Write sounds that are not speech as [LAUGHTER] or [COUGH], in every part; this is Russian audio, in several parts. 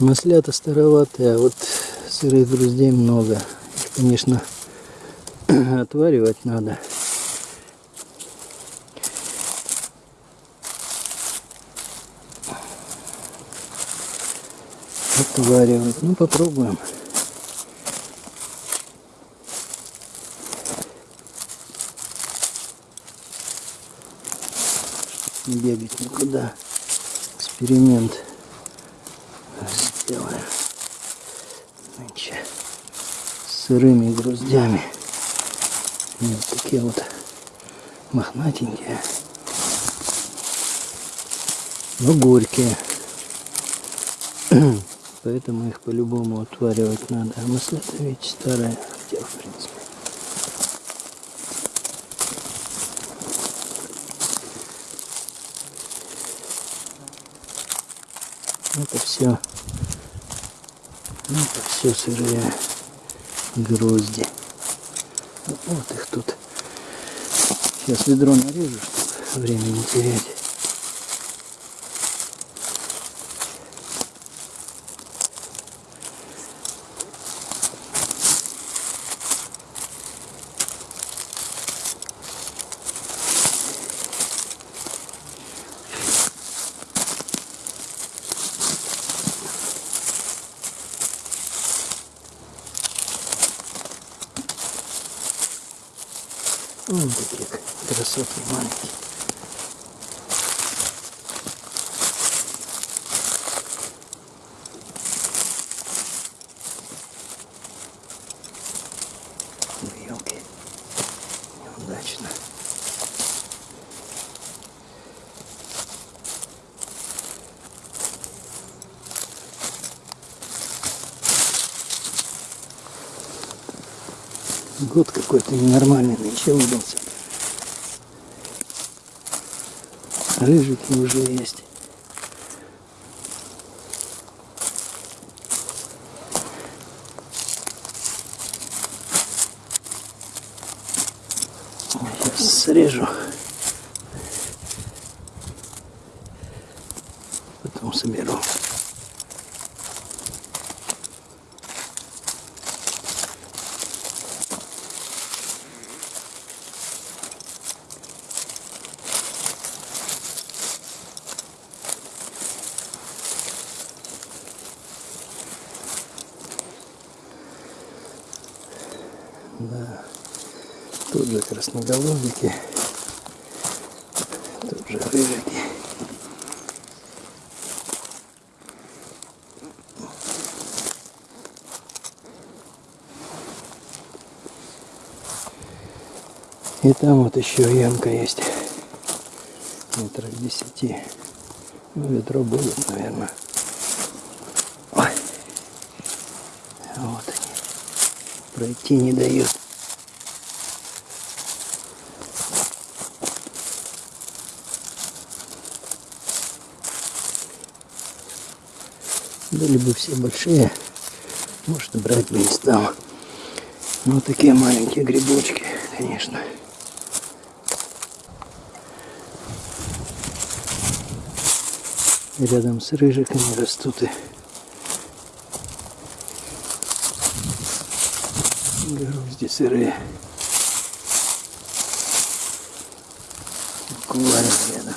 Маслята староватые, а вот сырых груздей много. Их, конечно, [CLEARS THROAT] отваривать надо. Отваривать. Ну, попробуем. Не бегать никуда. Эксперимент сырыми груздями. И вот такие вот мохнатенькие. Но горькие. [CLEARS THROAT] Поэтому их по-любому отваривать надо. А маслята ведь старая, хотя в принципе. Это все, это все сырые грозди. Вот их тут. Сейчас ведро нарежу, чтобы время не терять. Вон такие красоты маленькие. Елки. Неудачно. Год какой-то ненормальный нынче выдался. Рыжики уже есть. Сейчас срежу. Потом соберу. Тут же красноголовики. Тут же рыжики. И там вот еще ямка есть. Метрах десяти. Ну, ведро будет, наверное. Ой. Вот они. Пройти не дают. Были бы все большие, может, брать бы не стал. Но вот такие маленькие грибочки, конечно. Рядом с рыжиками растут и грузди сырые. Буквально рядом.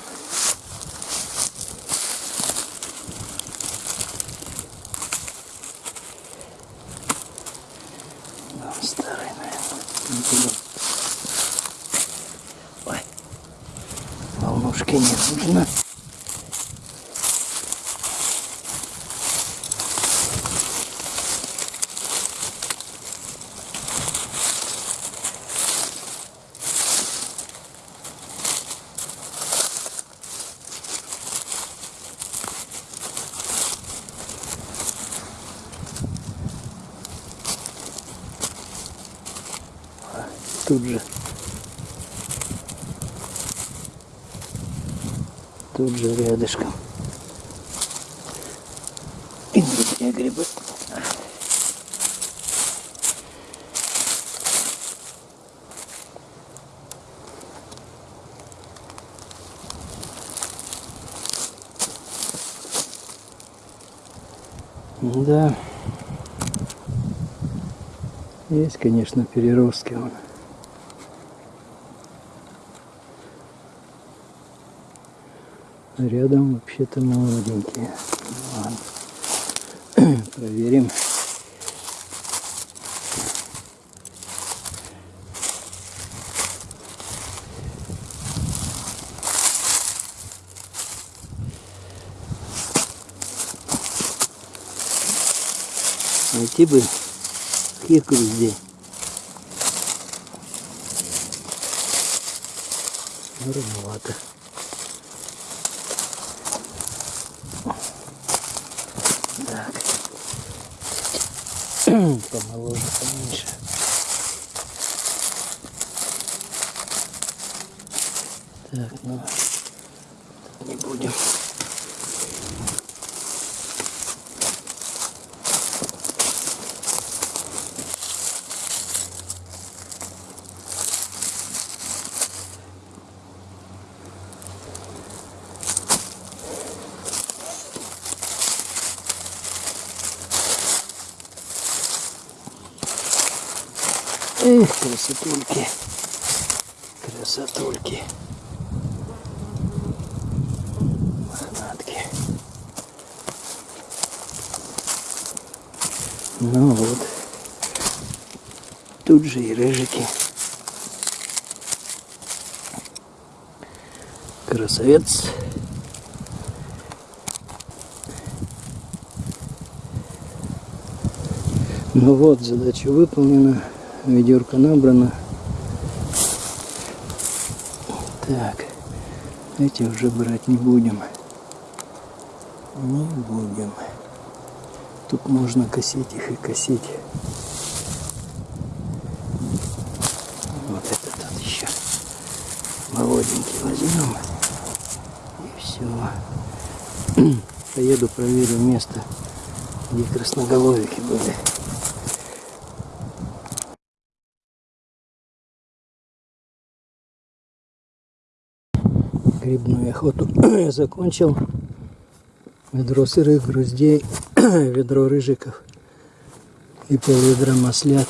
Да, он старый, наверное. Не буду. Ой. Нужно. Тут же. Тут же рядышком. И другие грибы. Да. Есть, конечно, переростки он. Рядом вообще-то молоденькие. Ладно. [CLEARS THROAT] Проверим. Найти бы кирку везде. Ну, Помоложе, поменьше. Так, ну, не будем. Эх, красотульки. Красотульки. Мохнатки. Ну вот. Тут же и рыжики. Красавец. Ну вот, задача выполнена. Ведерко набрано. Так, эти уже брать не будем. Не будем. Тут можно косить их и косить. Вот этот вот еще молоденький возьмем. И все. [CLEARS THROAT] Поеду проверю место, где красноголовики были. Грибную охоту [CLEARS THROAT] я закончил. Ведро сырых груздей, [CLEARS THROAT] ведро рыжиков и пол ведра маслят.